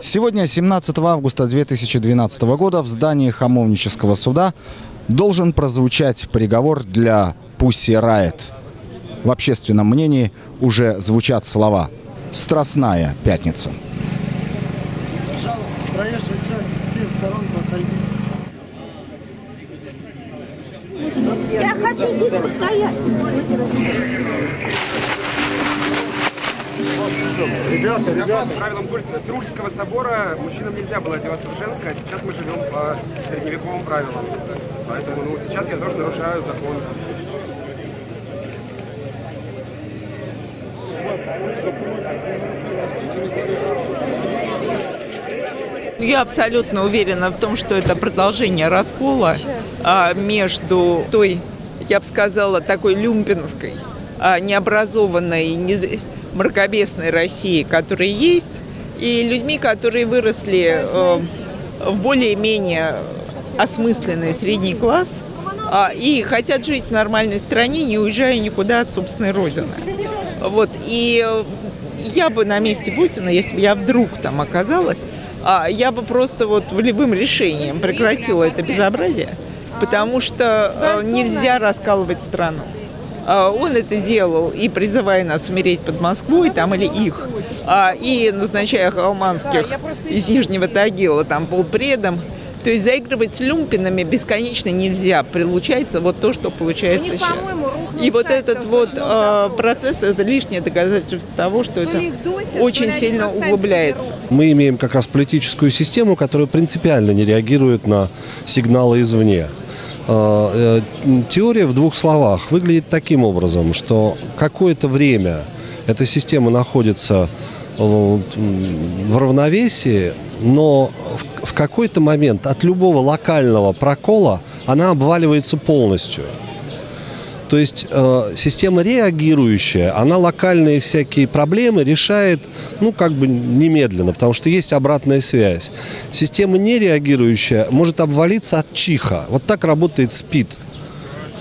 Сегодня, 17 августа 2012 года, в здании Хамовнического суда должен прозвучать приговор для Пусси Райт. В общественном мнении уже звучат слова «Страстная пятница». Пожалуйста, с проезжей части. Я хочу здесь постоять. Ребята, ребята. По правилам Трульского собора мужчинам нельзя было одеваться в женское, а сейчас мы живем по средневековым правилам. Поэтому ну, сейчас я тоже нарушаю закон. Я абсолютно уверена в том, что это продолжение раскола а, между той, я бы сказала, такой люмпинской, а, необразованной, не- мракобесной Россией, которая есть, и людьми, которые выросли э, в более-менее осмысленный средний класс а, и хотят жить в нормальной стране, не уезжая никуда от собственной родины. Вот, и э, я бы на месте Путина, если бы я вдруг там оказалась, а, я бы просто вот волевым решением прекратила это безобразие, потому что э, нельзя раскалывать страну. А, Он это делал и призывая нас умереть под Москвой, там или их, а, и назначая Халманских из Нижнего Тагила там полпредом. То есть заигрывать с люмпинами бесконечно нельзя. Получается вот то, что получается них, сейчас. И вот этот вот завод. процесс, это лишнее доказательство того, что это их досят, очень сильно углубляется. Мы имеем как раз политическую систему, которая принципиально не реагирует на сигналы извне. Э, э, Теория в двух словах выглядит таким образом, что какое-то время эта система находится э, в равновесии, но в какой-то момент от любого локального прокола она обваливается полностью. То есть э, система реагирующая, она локальные всякие проблемы решает, ну, как бы немедленно, потому что есть обратная связь. Система нереагирующая может обвалиться от чиха. Вот так работает СПИД.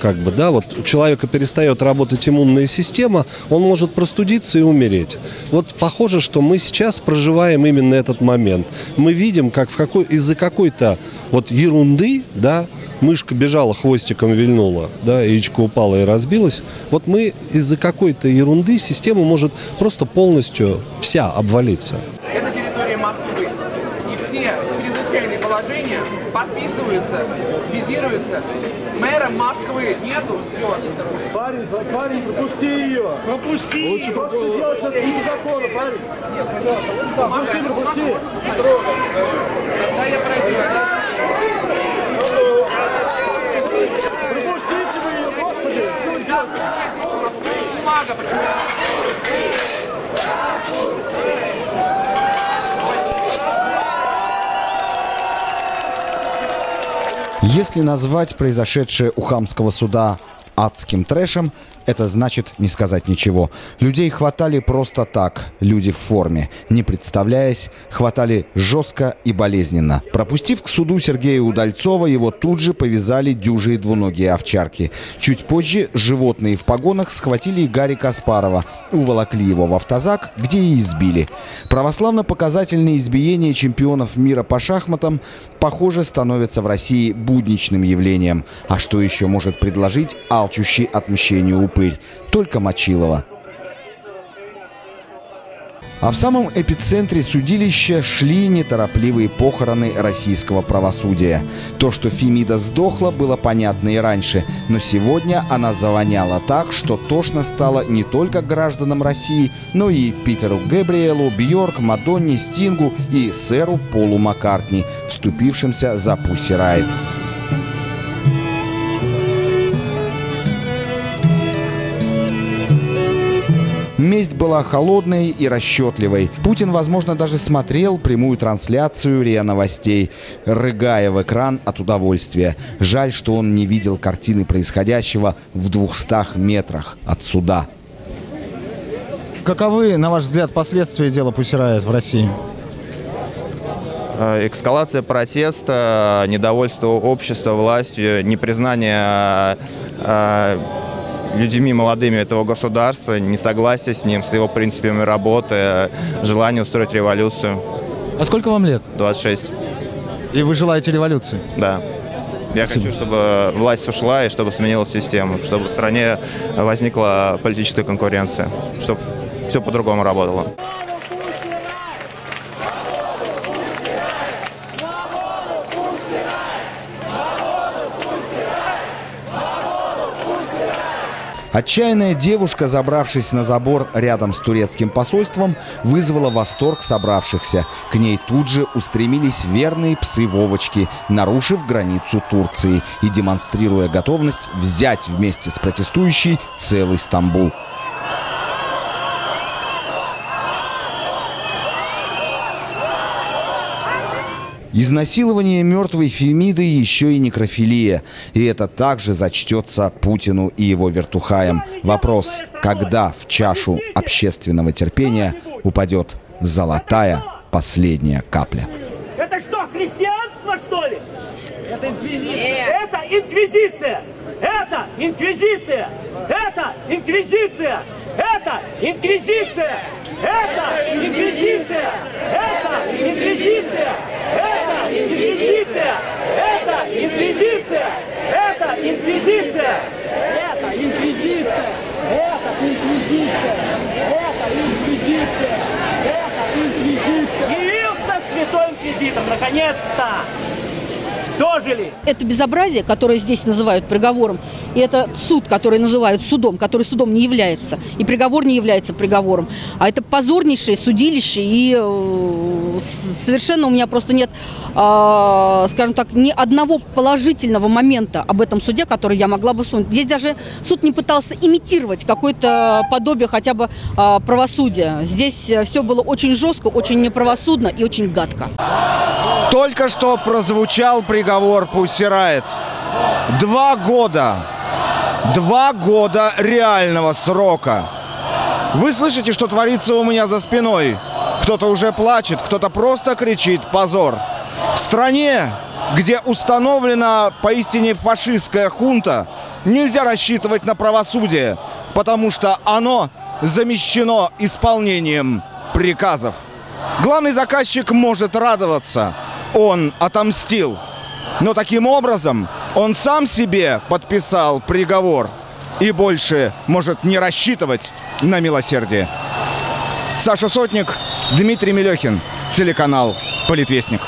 Как бы, да, вот у человека перестает работать иммунная система, он может простудиться и умереть. Вот похоже, что мы сейчас проживаем именно этот момент. Мы видим, как какой, из-за какой-то вот ерунды, да, мышка бежала, хвостиком вильнула, да, яичко упало и разбилось. Вот мы из-за какой-то ерунды система может просто полностью вся обвалиться. Это территория Москвы. И все чрезвычайные положения подписываются, визируются. Мэра Москвы нету. Все. Парень, парень, пропусти ее. Пропусти. Лучше То, что делаешь, это не закона, парень. Пропусти, пропусти. Да, я пройду. Пропустите вы ее, господи. Что вы делаете? Бумага. Если назвать произошедшее у хамского суда адским трэшем, это значит не сказать ничего. Людей хватали просто так, люди в форме. Не представляясь, хватали жестко и болезненно. Пропустив к суду Сергея Удальцова, его тут же повязали дюжие двуногие овчарки. Чуть позже животные в погонах схватили и Гарри Каспарова, уволокли его в автозак, где и избили. Православно-показательные избиения чемпионов мира по шахматам, похоже, становятся в России будничным явлением. А что еще может предложить алчущий отмщению упырь? Только Мочилова. А в самом эпицентре судилища шли неторопливые похороны российского правосудия. То, что Фемида сдохла, было понятно и раньше, но сегодня она завоняла так, что тошно стало не только гражданам России, но и Питеру Гэбриэлу, Бьорк, Мадонне, Стингу и сэру Полу Маккартни, вступившимся за Пусси Райт. Месть была холодной и расчетливой. Путин, возможно, даже смотрел прямую трансляцию РИА Новостей, рыгая в экран от удовольствия. Жаль, что он не видел картины происходящего в 200 метрах от суда. Каковы, на ваш взгляд, последствия дела Пусирает в России? Э, Эскалация протеста, недовольство общества властью, непризнание э, людьми молодыми этого государства, несогласие с ним, с его принципами работы, желание устроить революцию. А сколько вам лет? 26. И вы желаете революции? Да. Я хочу, чтобы власть ушла и чтобы сменилась система, чтобы в стране возникла политическая конкуренция, чтобы все по-другому работало. Отчаянная девушка, забравшись на забор рядом с турецким посольством, вызвала восторг собравшихся. К ней тут же устремились верные псы Вовочки, нарушив границу Турции и демонстрируя готовность взять вместе с протестующей целый Стамбул. Изнасилование мертвой Фемиды еще и некрофилия. И это также зачтется Путину и его вертухаям. Вопрос, когда в чашу общественного терпения упадет золотая последняя капля. Это что, христианство, что ли? Это инквизиция. Это инквизиция. Это инквизиция. Это инквизиция. Это инквизиция. Это инквизиция. Это инквизиция. Это инквизиция. Это инквизиция. Это инквизиция. Это инквизиция. Это инквизиция. Это инквизиция. Это инквизиция. Явился святой инквизитор, наконец-то! Дожили! Это безобразие, которое здесь называют приговором, и это суд, который называют судом, который судом не является, и приговор не является приговором, а это позорнейшее судилище, и э, совершенно у меня просто нет, э, скажем так, ни одного положительного момента об этом суде, который я могла бы вспомнить. Здесь даже суд не пытался имитировать какое-то подобие хотя бы э, правосудия. Здесь все было очень жестко, очень неправосудно и очень гадко. Только что прозвучал приговор Пусирает. Два года. Два года реального срока. Вы слышите, что творится у меня за спиной? Кто-то уже плачет, кто-то просто кричит «позор». В стране, где установлена поистине фашистская хунта, нельзя рассчитывать на правосудие, потому что оно замещено исполнением приказов. Главный заказчик может радоваться. Он отомстил. Но таким образом он сам себе подписал приговор и больше может не рассчитывать на милосердие. Саша Сотник, Дмитрий Мелехин, телеканал «Политвестник».